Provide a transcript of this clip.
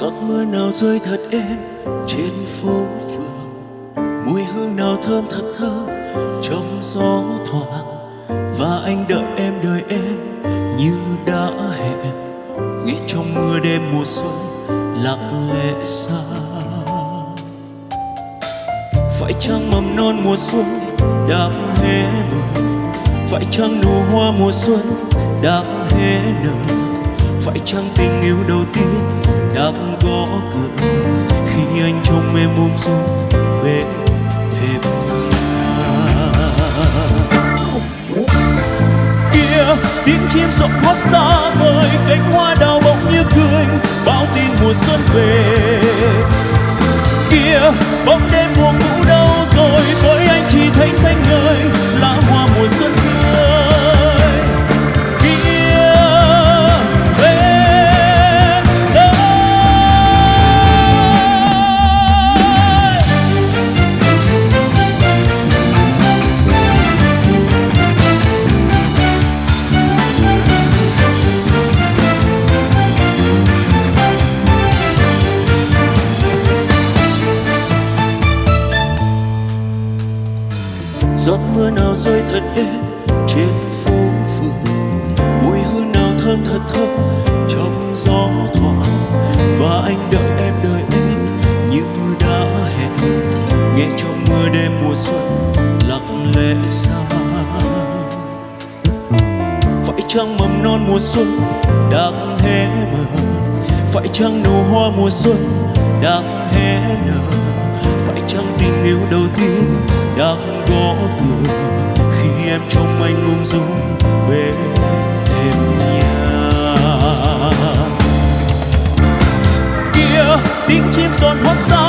giọt mưa nào rơi thật êm trên phố phường. Mùi hương nào thơm thật thơm trong gió thoảng. Và anh đợi em đợi em như đã hẹn. Nghe trong mưa đêm mùa xuân lặng lẽ xa. Phải chăng mầm non mùa xuân đang hé mở phải chăng nụ hoa mùa xuân đang hé nở? Phải chăng tình yêu đầu tiên đang gõ cửa, khi anh trông em ôm dung bên thềm kia tiếng chim rộn hót xa vời, cánh hoa đào bỗng như cười bao tin mùa xuân về. Giọt mưa nào rơi thật êm trên phố phường. Mùi hương nào thơm thật thơm trong gió thoảng. Và anh đợi em đợi em như đã hẹn. Nghe trong mưa đêm mùa xuân lặng lẽ xa. Phải chăng mầm non mùa xuân đang hé mở? Phải chăng nụ hoa mùa xuân đang hé nở? Phải chăng tình yêu đầu tiên đang gõ cửa. Khi em trông anh ung dung, bên em nhà. Kia, tiếng chim giòn hót xa.